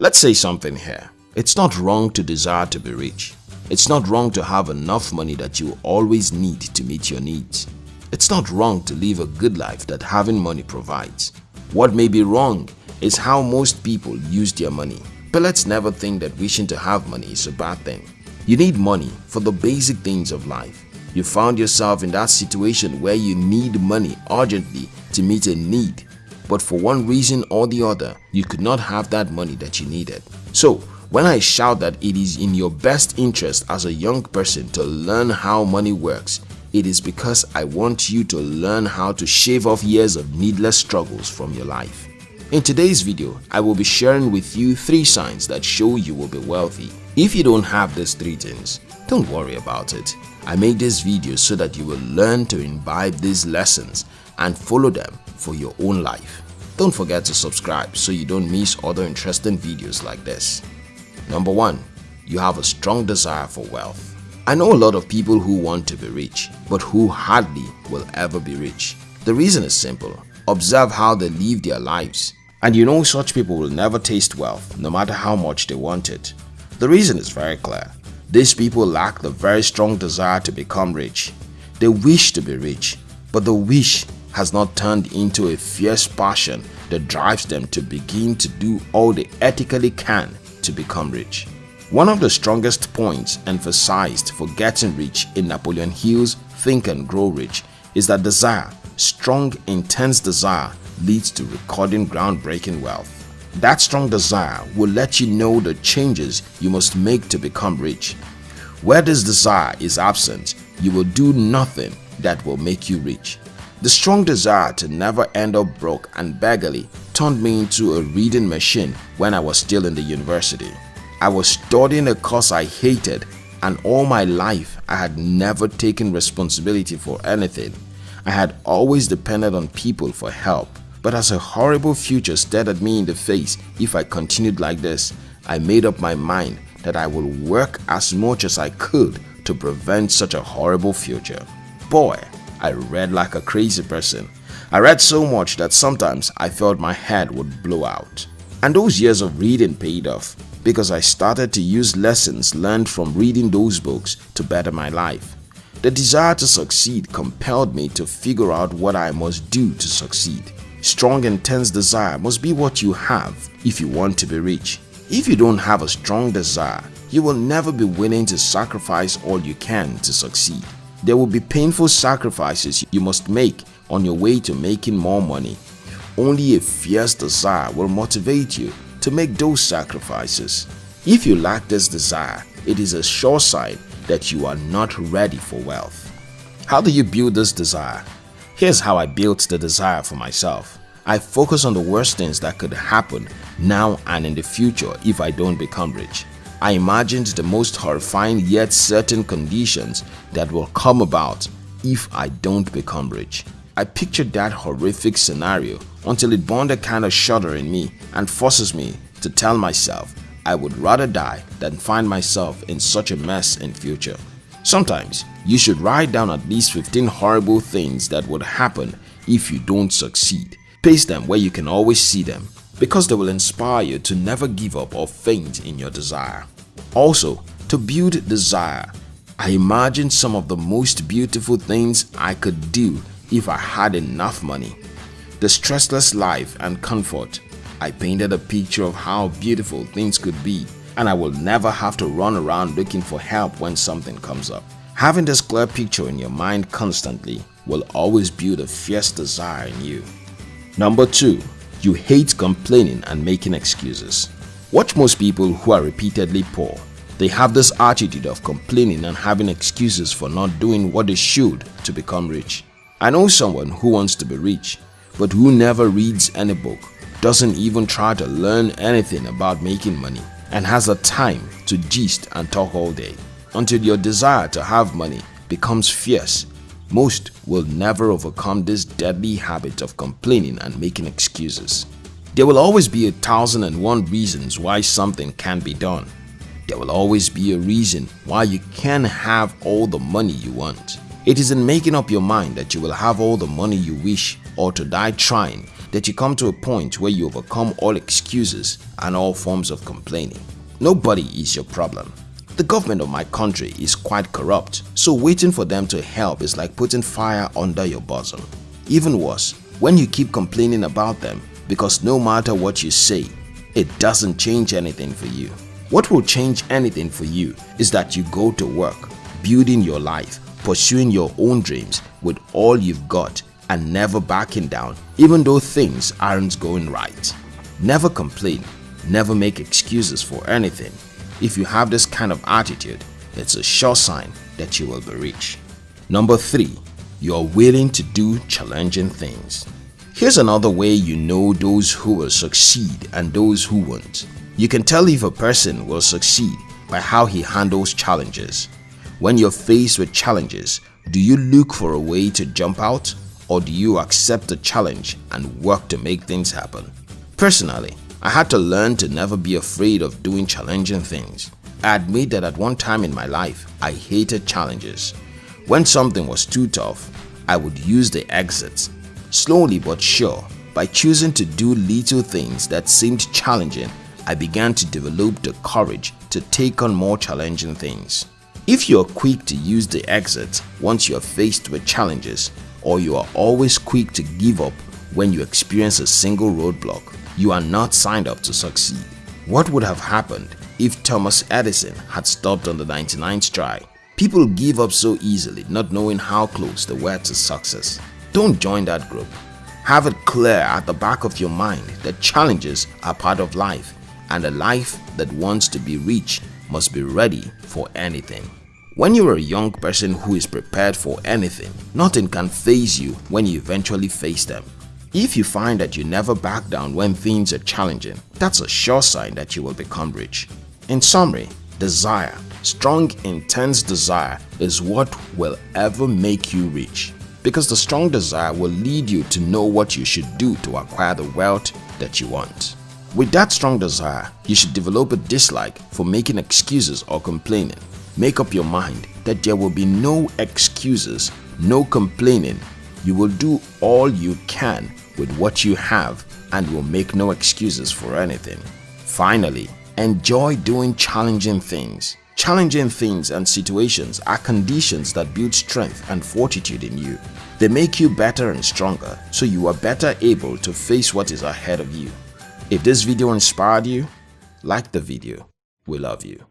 Let's say something here. It's not wrong to desire to be rich. It's not wrong to have enough money that you always need to meet your needs. It's not wrong to live a good life that having money provides. What may be wrong is how most people use their money. But let's never think that wishing to have money is a bad thing. You need money for the basic things of life. You found yourself in that situation where you need money urgently to meet a need but for one reason or the other, you could not have that money that you needed. So, when I shout that it is in your best interest as a young person to learn how money works, it is because I want you to learn how to shave off years of needless struggles from your life. In today's video, I will be sharing with you 3 signs that show you will be wealthy. If you don't have these 3 things, don't worry about it. I made this video so that you will learn to imbibe these lessons and follow them for your own life. Don't forget to subscribe so you don't miss other interesting videos like this. Number 1. You have a strong desire for wealth. I know a lot of people who want to be rich, but who hardly will ever be rich. The reason is simple. Observe how they live their lives. And you know such people will never taste wealth no matter how much they want it. The reason is very clear. These people lack the very strong desire to become rich. They wish to be rich, but the wish has not turned into a fierce passion that drives them to begin to do all they ethically can to become rich. One of the strongest points emphasized for getting rich in Napoleon Hill's Think and Grow Rich is that desire, strong intense desire leads to recording groundbreaking wealth. That strong desire will let you know the changes you must make to become rich. Where this desire is absent, you will do nothing that will make you rich. The strong desire to never end up broke and beggarly turned me into a reading machine when I was still in the university. I was studying a course I hated and all my life I had never taken responsibility for anything. I had always depended on people for help. But as a horrible future stared at me in the face if I continued like this, I made up my mind that I would work as much as I could to prevent such a horrible future. Boy, I read like a crazy person. I read so much that sometimes I felt my head would blow out. And those years of reading paid off because I started to use lessons learned from reading those books to better my life. The desire to succeed compelled me to figure out what I must do to succeed. Strong intense desire must be what you have if you want to be rich. If you don't have a strong desire, you will never be willing to sacrifice all you can to succeed. There will be painful sacrifices you must make on your way to making more money. Only a fierce desire will motivate you to make those sacrifices. If you lack this desire, it is a sure sign that you are not ready for wealth. How do you build this desire? Here's how I built the desire for myself. I focus on the worst things that could happen now and in the future if I don't become rich. I imagined the most horrifying yet certain conditions that will come about if I don't become rich. I pictured that horrific scenario until it burned a kind of shudder in me and forces me to tell myself I would rather die than find myself in such a mess in future. Sometimes you should write down at least 15 horrible things that would happen if you don't succeed. Paste them where you can always see them because they will inspire you to never give up or faint in your desire. Also, to build desire, I imagined some of the most beautiful things I could do if I had enough money. The stressless life and comfort. I painted a picture of how beautiful things could be and I will never have to run around looking for help when something comes up. Having this clear picture in your mind constantly will always build a fierce desire in you. Number 2. You hate complaining and making excuses. Watch most people who are repeatedly poor. They have this attitude of complaining and having excuses for not doing what they should to become rich. I know someone who wants to be rich, but who never reads any book, doesn't even try to learn anything about making money, and has the time to gist and talk all day. Until your desire to have money becomes fierce most will never overcome this deadly habit of complaining and making excuses. There will always be a thousand and one reasons why something can be done. There will always be a reason why you can have all the money you want. It is in making up your mind that you will have all the money you wish or to die trying that you come to a point where you overcome all excuses and all forms of complaining. Nobody is your problem. The government of my country is quite corrupt, so waiting for them to help is like putting fire under your bosom. Even worse, when you keep complaining about them because no matter what you say, it doesn't change anything for you. What will change anything for you is that you go to work, building your life, pursuing your own dreams with all you've got and never backing down even though things aren't going right. Never complain, never make excuses for anything. If you have this kind of attitude, it's a sure sign that you will be rich. Number 3. You are willing to do challenging things. Here's another way you know those who will succeed and those who won't. You can tell if a person will succeed by how he handles challenges. When you're faced with challenges, do you look for a way to jump out or do you accept the challenge and work to make things happen? Personally, I had to learn to never be afraid of doing challenging things. I admit that at one time in my life, I hated challenges. When something was too tough, I would use the exits. Slowly but sure, by choosing to do little things that seemed challenging I began to develop the courage to take on more challenging things. If you are quick to use the exit once you are faced with challenges or you are always quick to give up when you experience a single roadblock, you are not signed up to succeed. What would have happened if Thomas Edison had stopped on the 99th try? People give up so easily not knowing how close they were to success. Don't join that group. Have it clear at the back of your mind that challenges are part of life and a life that wants to be rich must be ready for anything. When you're a young person who is prepared for anything, nothing can faze you when you eventually face them. If you find that you never back down when things are challenging, that's a sure sign that you will become rich. In summary, desire, strong intense desire is what will ever make you rich because the strong desire will lead you to know what you should do to acquire the wealth that you want. With that strong desire, you should develop a dislike for making excuses or complaining. Make up your mind that there will be no excuses, no complaining. You will do all you can with what you have and will make no excuses for anything. Finally, enjoy doing challenging things. Challenging things and situations are conditions that build strength and fortitude in you. They make you better and stronger so you are better able to face what is ahead of you. If this video inspired you, like the video. We love you.